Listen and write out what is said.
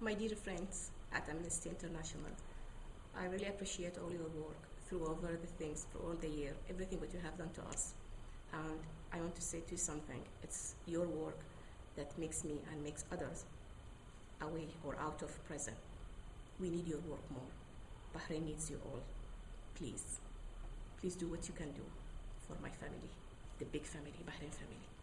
my dear friends at Amnesty International, I really appreciate all your work through over the things for all the year, everything that you have done to us. And I want to say to you something. It's your work that makes me and makes others away or out of prison. We need your work more. Bahrain needs you all. Please, please do what you can do for my family, the big family, Bahrain family.